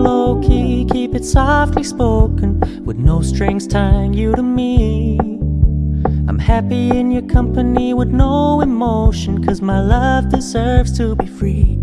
low key, keep it softly spoken, with no strings tying you to me. I'm happy in your company with no emotion, cause my love deserves to be free.